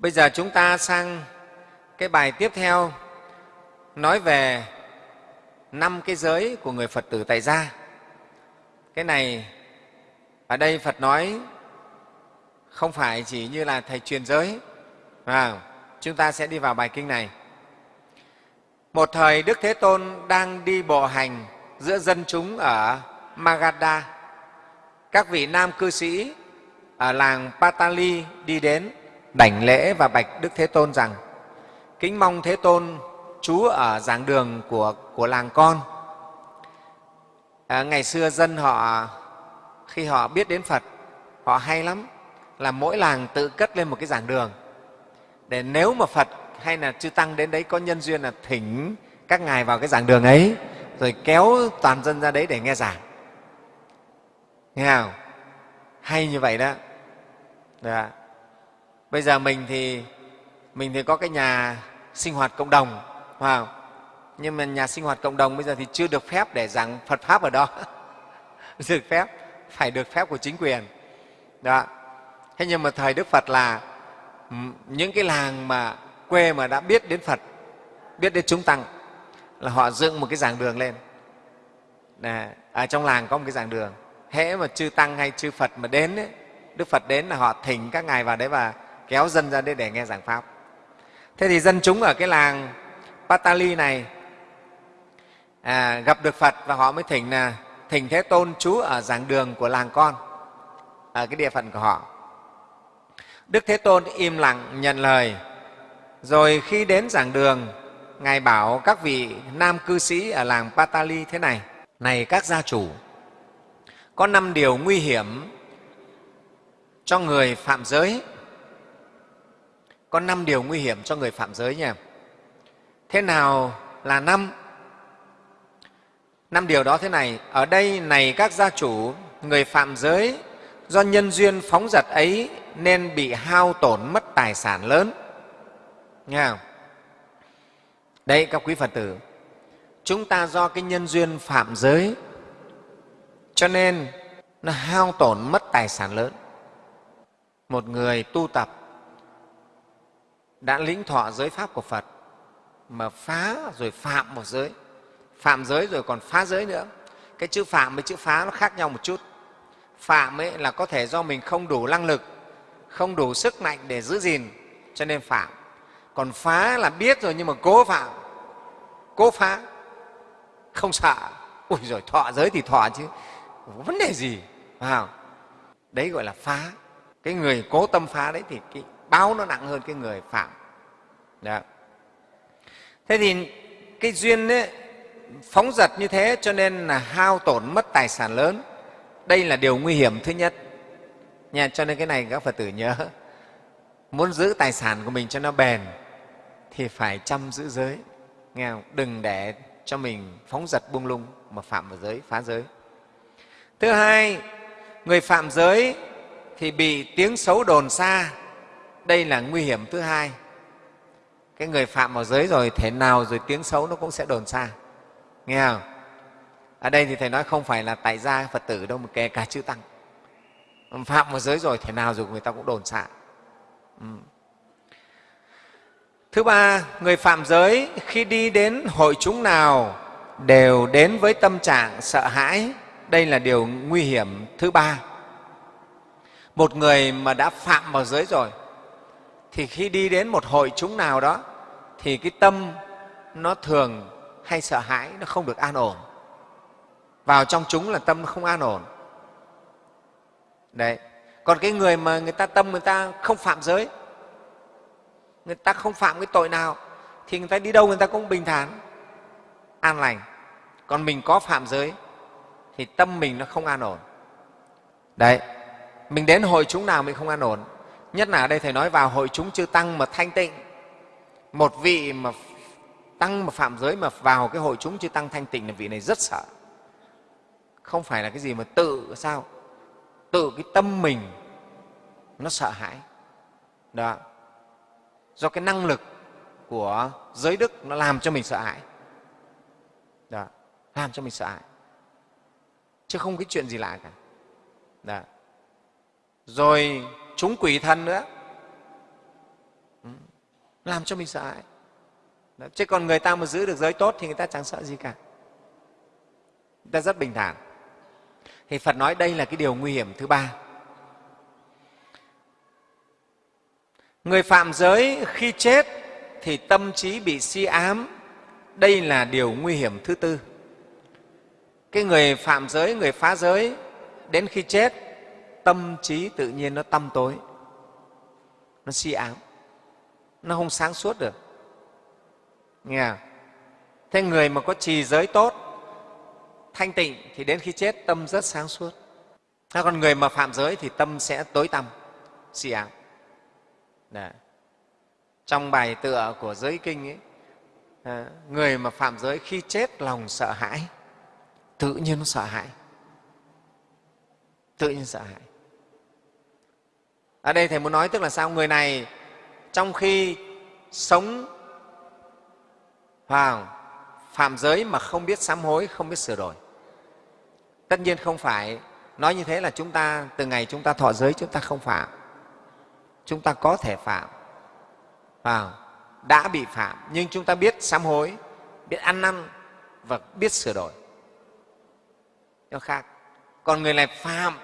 bây giờ chúng ta sang cái bài tiếp theo nói về năm cái giới của người phật tử tại gia. Cái này ở đây phật nói không phải chỉ như là thầy truyền giới. À, chúng ta sẽ đi vào bài kinh này. Một thời đức thế tôn đang đi bộ hành giữa dân chúng ở magadha. Các vị nam cư sĩ ở làng patali đi đến đảnh lễ và bạch đức thế tôn rằng kính mong thế tôn trú ở giảng đường của, của làng con. À, ngày xưa dân họ khi họ biết đến phật họ hay lắm là mỗi làng tự cất lên một cái giảng đường. Để nếu mà phật hay là chư tăng đến đấy có nhân duyên là thỉnh các ngài vào cái giảng đường ấy rồi kéo toàn dân ra đấy để nghe giảng. Nghe không? Hay như vậy đó. Dạ bây giờ mình thì mình thì có cái nhà sinh hoạt cộng đồng phải không? nhưng mà nhà sinh hoạt cộng đồng bây giờ thì chưa được phép để giảng phật pháp ở đó. Được phép phải được phép của chính quyền. Đó. Thế nhưng mà thời đức phật là những cái làng mà quê mà đã biết đến phật biết đến chúng tăng là họ dựng một cái giảng đường lên. Đấy, ở trong làng có một cái giảng đường. Hễ mà chư tăng hay chư phật mà đến ấy, đức phật đến là họ thỉnh các ngài vào đấy và kéo dân ra đấy để nghe giảng pháp. Thế thì dân chúng ở cái làng patali này à, gặp được phật và họ mới thỉnh là thỉnh thế tôn trú ở giảng đường của làng con ở cái địa phận của họ. Đức thế tôn im lặng nhận lời rồi khi đến giảng đường ngài bảo các vị nam cư sĩ ở làng patali thế này này các gia chủ có năm điều nguy hiểm cho người phạm giới có năm điều nguy hiểm cho người phạm giới nha thế nào là năm? Năm điều đó thế này, ở đây này các gia chủ, người phạm giới, do nhân duyên phóng dật ấy nên bị hao tổn mất tài sản lớn. Nghe không? Đây các quý phật tử, chúng ta do cái nhân duyên phạm giới, cho nên nó hao tổn mất tài sản lớn. Một người tu tập đã lĩnh thọ giới pháp của phật, mà phá rồi phạm một giới. Phạm giới rồi còn phá giới nữa. Cái chữ phạm với chữ phá nó khác nhau một chút. Phạm ấy là có thể do mình không đủ năng lực, không đủ sức mạnh để giữ gìn, cho nên phạm. Còn phá là biết rồi nhưng mà cố phạm. Cố phá. Không sợ. Ui rồi thọ giới thì thọ chứ. Vấn đề gì? Vào đấy gọi là phá. Cái người cố tâm phá đấy thì cái báo nó nặng hơn cái người phạm. Đó. thế thì cái duyên ấy, phóng dật như thế cho nên là hao tổn mất tài sản lớn. Đây là điều nguy hiểm thứ nhất. Nha cho nên cái này các phật tử nhớ. Muốn giữ tài sản của mình cho nó bền thì phải chăm giữ giới. Nghe không? đừng để cho mình phóng dật buông lung mà phạm vào giới phá giới. Thứ hai người phạm giới thì bị tiếng xấu đồn xa đây là nguy hiểm thứ hai. Cái người phạm vào giới rồi, thể nào rồi tiếng xấu nó cũng sẽ đồn xa. Nghe không? Ở đây thì thầy nói không phải là tại gia phật tử đâu, mà kể cả chư tăng. Phạm vào giới rồi, thể nào rồi người ta cũng đồn xa. ừ. thứ ba, người phạm giới khi đi đến hội chúng nào đều đến với tâm trạng sợ hãi. Đây là điều nguy hiểm thứ ba. Một người mà đã phạm vào giới rồi thì khi đi đến một hội chúng nào đó, thì cái tâm nó thường hay sợ hãi, nó không được an ổn. Vào trong chúng là tâm không an ổn. Đấy. Còn cái người mà người ta tâm người ta không phạm giới, người ta không phạm cái tội nào, thì người ta đi đâu người ta cũng bình thản, an lành. Còn mình có phạm giới, thì tâm mình nó không an ổn. Đấy. Mình đến hội chúng nào mình không an ổn nhất là ở đây thầy nói vào hội chúng chư tăng mà thanh tịnh. Một vị mà tăng mà phạm giới mà vào cái hội chúng chư tăng thanh tịnh là vị này rất sợ. Không phải là cái gì mà tự, sao? Tự cái tâm mình nó sợ hãi. Đó. Do cái năng lực của giới đức nó làm cho mình sợ hãi. Đó. Làm cho mình sợ hãi. Chứ không cái chuyện gì lạ cả. Đó. rồi chúng quỷ thần nữa. Ừ. Làm cho mình sợ hãi. Chứ còn người ta mà giữ được giới tốt thì người ta chẳng sợ gì cả. Người ta rất bình thản. Thì phật nói đây là cái điều nguy hiểm thứ ba. Người phạm giới khi chết thì tâm trí bị si ám. Đây là điều nguy hiểm thứ tư. Cái người phạm giới, người phá giới đến khi chết tâm trí tự nhiên nó tăm tối nó si ám nó không sáng suốt được nghe không? thế người mà có trì giới tốt thanh tịnh thì đến khi chết tâm rất sáng suốt thế còn người mà phạm giới thì tâm sẽ tối tăm si ám Đấy. trong bài tựa của giới kinh ấy à, người mà phạm giới khi chết lòng sợ hãi tự nhiên nó sợ hãi tự nhiên sợ hãi ở đây thầy muốn nói tức là sao? Người này trong khi sống vào phạm giới mà không biết sám hối, không biết sửa đổi. Tất nhiên không phải nói như thế là chúng ta, từ ngày chúng ta thọ giới, chúng ta không phạm. Chúng ta có thể phạm vào, đã bị phạm, nhưng chúng ta biết sám hối, biết ăn năn và biết sửa đổi. Nó khác, còn người này phạm,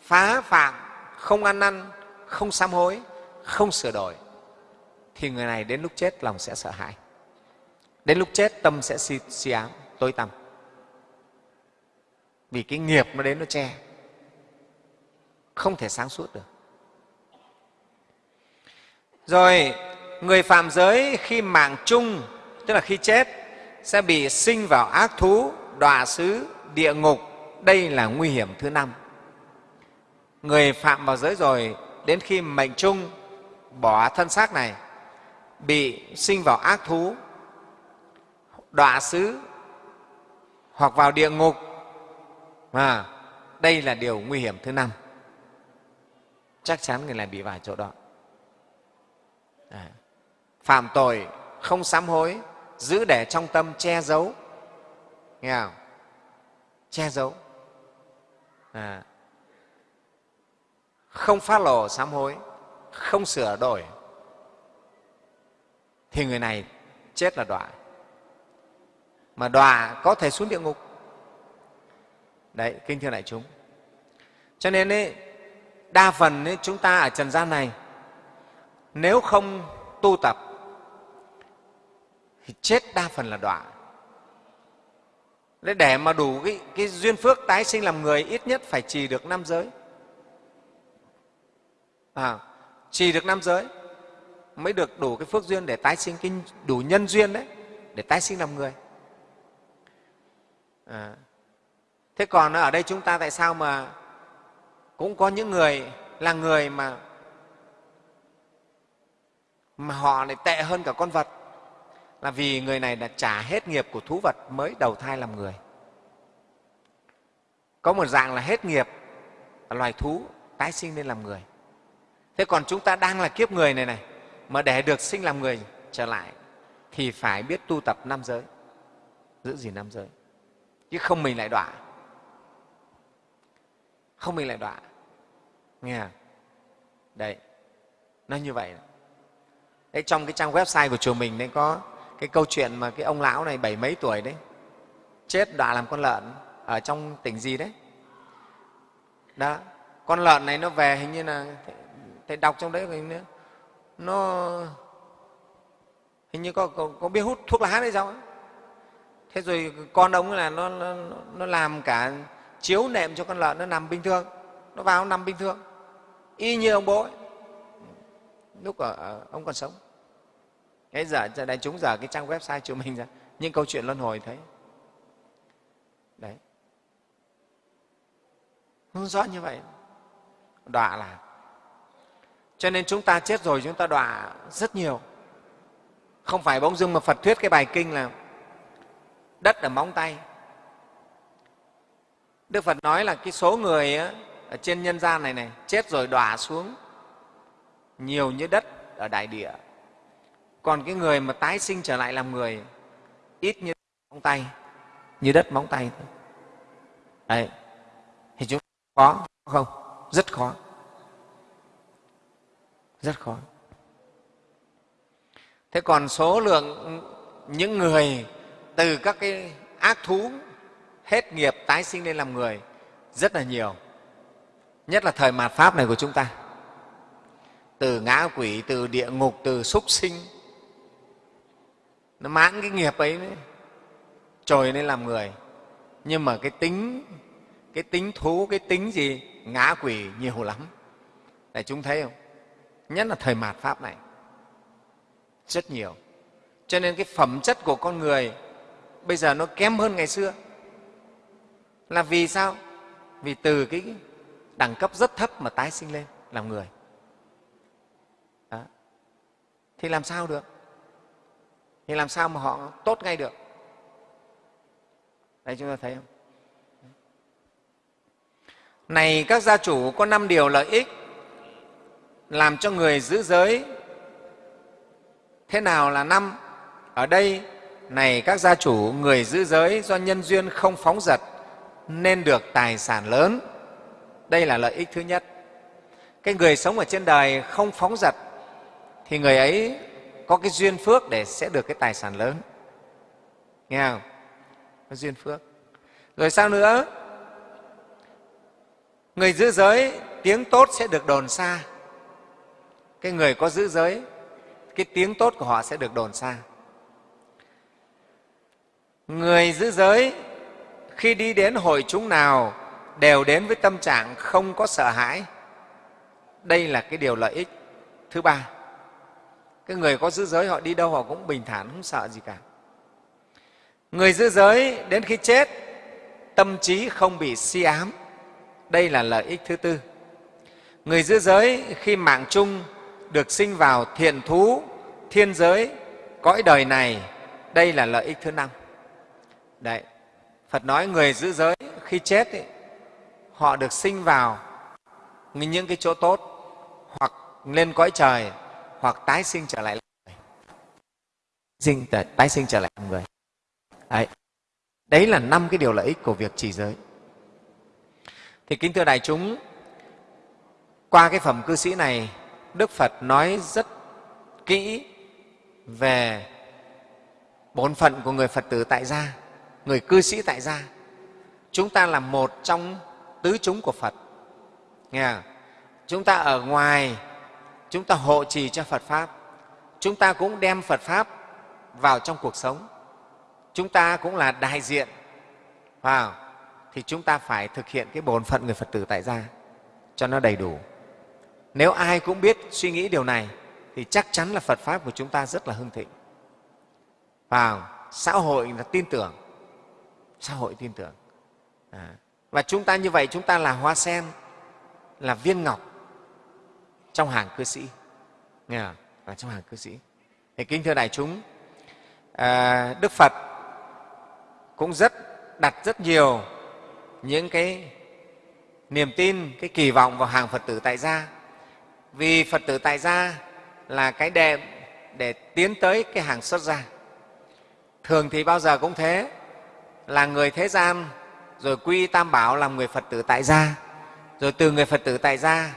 phá phạm không ăn năn không sám hối không sửa đổi thì người này đến lúc chết lòng sẽ sợ hãi. Đến lúc chết tâm sẽ si, si ám tối tăm. Vì cái nghiệp nó đến nó che không thể sáng suốt được. Rồi người phạm giới khi mạng chung tức là khi chết sẽ bị sinh vào ác thú đọa xứ địa ngục. Đây là nguy hiểm thứ năm người phạm vào giới rồi đến khi mệnh chung bỏ thân xác này bị sinh vào ác thú đọa xứ hoặc vào địa ngục. À, đây là điều nguy hiểm thứ năm. Chắc chắn người này bị vào chỗ đó. À, phạm tội không sám hối giữ để trong tâm che giấu. Nghe không? Che giấu. À, không phát lộ sám hối không sửa đổi thì người này chết là đọa. Mà đọa có thể xuống địa ngục. Đấy kinh thưa đại chúng. Cho nên ấy, đa phần ấy, chúng ta ở trần gian này nếu không tu tập thì chết đa phần là đọa. Để mà đủ cái, cái duyên phước tái sinh làm người ít nhất phải trì được năm giới à, trì được năm giới mới được đủ cái phước duyên để tái sinh cái đủ nhân duyên đấy để tái sinh làm người. À. thế còn ở đây chúng ta tại sao mà cũng có những người là người mà mà họ lại tệ hơn cả con vật? Là vì người này đã trả hết nghiệp của thú vật mới đầu thai làm người. Có một dạng là hết nghiệp loài thú tái sinh lên làm người thế còn chúng ta đang là kiếp người này này, mà để được sinh làm người trở lại, thì phải biết tu tập năm giới. Giữ gìn năm giới. Chứ không mình lại đọa. Không mình lại đọa. Nghe không? đấy, nó như vậy. Đấy, trong cái trang website của chùa mình đấy có cái câu chuyện mà cái ông lão này bảy mấy tuổi đấy, chết đọa làm con lợn ở trong tỉnh gì đấy. Đó, con lợn này nó về hình như là thầy đọc trong đấy hình nó hình như có, có, có biết hút thuốc lá đấy sao ấy. thế rồi con ông là nó, nó, nó làm cả chiếu nệm cho con lợn nó nằm bình thường. Nó vào nó nằm bình thường. Y như ông bố ấy. lúc ở, ở ông còn sống. Cái giờ đại chúng giờ cái trang website của mình ra những câu chuyện luân hồi thấy. Đấy. Không rõ như vậy. Đọa là cho nên chúng ta chết rồi, chúng ta đọa rất nhiều. Không phải bỗng dưng mà phật thuyết cái bài kinh là đất ở móng tay. Đức phật nói là cái số người ở trên nhân gian này này, chết rồi đọa xuống nhiều như đất ở đại địa. Còn cái người mà tái sinh trở lại làm người, ít như móng tay, như đất móng tay thôi. Đấy. Thì chúng khó không? Rất khó rất khó. Thế còn số lượng những người từ các cái ác thú hết nghiệp tái sinh lên làm người rất là nhiều. Nhất là thời mạt pháp này của chúng ta. Từ ngã quỷ từ địa ngục từ súc sinh. Nó mãn cái nghiệp ấy đấy, trồi lên làm người. Nhưng mà cái tính cái tính thú cái tính gì? Ngã quỷ nhiều lắm. Để chúng thấy không? Nhất là thời mạt pháp này. Rất nhiều. Cho nên cái phẩm chất của con người bây giờ nó kém hơn ngày xưa. Là vì sao? Vì từ cái đẳng cấp rất thấp mà tái sinh lên làm người. Đó. thì làm sao được? Thì làm sao mà họ tốt ngay được? Đây chúng ta thấy không? Này, các gia chủ có năm điều lợi ích làm cho người giữ giới. Thế nào là năm? Ở đây, này các gia chủ, người giữ giới do nhân duyên không phóng dật, nên được tài sản lớn. Đây là lợi ích thứ nhất. Cái người sống ở trên đời không phóng dật, thì người ấy có cái duyên phước để sẽ được cái tài sản lớn. Nghe không? Có duyên phước. Rồi sao nữa? Người giữ giới, tiếng tốt sẽ được đồn xa cái người có giữ giới, cái tiếng tốt của họ sẽ được đồn xa. Người giữ giới, khi đi đến hội chúng nào, đều đến với tâm trạng không có sợ hãi. Đây là cái điều lợi ích. Thứ ba, cái người có giữ giới, họ đi đâu họ cũng bình thản, không sợ gì cả. Người giữ giới, đến khi chết, tâm trí không bị si ám. Đây là lợi ích thứ tư. Người giữ giới, khi mạng chung được sinh vào thiện thú thiên giới cõi đời này đây là lợi ích thứ năm. Đấy phật nói người giữ giới khi chết ấy, họ được sinh vào những cái chỗ tốt hoặc lên cõi trời hoặc tái sinh trở lại người. Sinh tái sinh trở lại người. Đấy đấy là năm cái điều lợi ích của việc trì giới. Thì kính thưa đại chúng qua cái phẩm cư sĩ này đức phật nói rất kỹ về bổn phận của người phật tử tại gia, người cư sĩ tại gia. Chúng ta là một trong tứ chúng của phật. Nghe không? chúng ta ở ngoài, chúng ta hộ trì cho phật pháp. Chúng ta cũng đem phật pháp vào trong cuộc sống. Chúng ta cũng là đại diện. Vào thì chúng ta phải thực hiện cái bổn phận người phật tử tại gia cho nó đầy đủ nếu ai cũng biết suy nghĩ điều này thì chắc chắn là phật pháp của chúng ta rất là hưng thịnh. Và xã hội là tin tưởng. Xã hội tin tưởng. À. và chúng ta như vậy chúng ta là hoa sen là viên ngọc trong hàng cư sĩ. Nghe không? là trong hàng cư sĩ. Thì kính thưa đại chúng à, đức phật cũng rất đặt rất nhiều những cái niềm tin cái kỳ vọng vào hàng phật tử tại gia vì phật tử tại gia là cái đệm để tiến tới cái hàng xuất gia. Thường thì bao giờ cũng thế là người thế gian rồi quy tam bảo làm người phật tử tại gia rồi từ người phật tử tại gia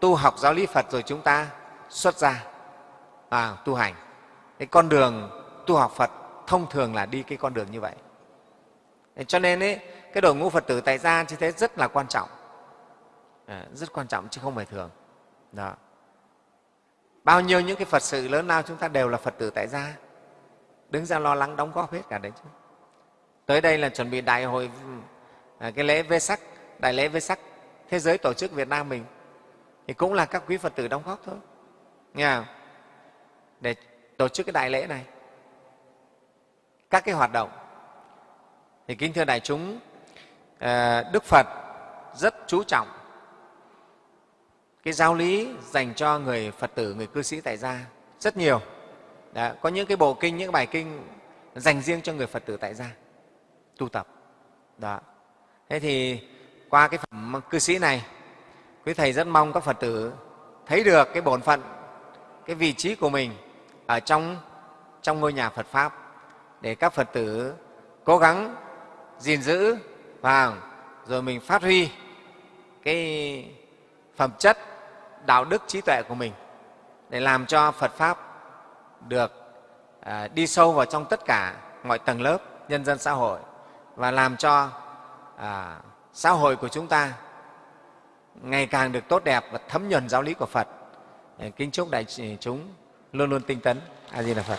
tu học giáo lý phật rồi chúng ta xuất gia à, tu hành. Cái con đường tu học phật thông thường là đi cái con đường như vậy. Cho nên ấy, cái đội ngũ phật tử tại gia như thế rất là quan trọng. À, rất quan trọng chứ không phải thường đó. Bao nhiêu những cái phật sự lớn lao chúng ta đều là phật tử tại gia. Đứng ra lo lắng đóng góp hết cả đấy chứ. Tới đây là chuẩn bị đại hội à, cái lễ vê sắc đại lễ vê sắc thế giới tổ chức việt nam mình. Thì cũng là các quý phật tử đóng góp thôi. Nghe không? để tổ chức cái đại lễ này. Các cái hoạt động. Thì kính thưa đại chúng à, đức phật rất chú trọng cái giáo lý dành cho người phật tử người cư sĩ tại gia rất nhiều. Đó, có những cái bộ kinh những bài kinh dành riêng cho người phật tử tại gia tu tập. Đó. Thế thì qua cái phẩm cư sĩ này quý thầy rất mong các phật tử thấy được cái bổn phận cái vị trí của mình ở trong trong ngôi nhà phật pháp để các phật tử cố gắng gìn giữ và rồi mình phát huy cái phẩm chất đạo đức trí tuệ của mình để làm cho phật pháp được à, đi sâu vào trong tất cả mọi tầng lớp nhân dân xã hội và làm cho à, xã hội của chúng ta ngày càng được tốt đẹp và thấm nhuần giáo lý của Phật. Kính chúc đại chúng luôn luôn tinh tấn. A Di Đà Phật.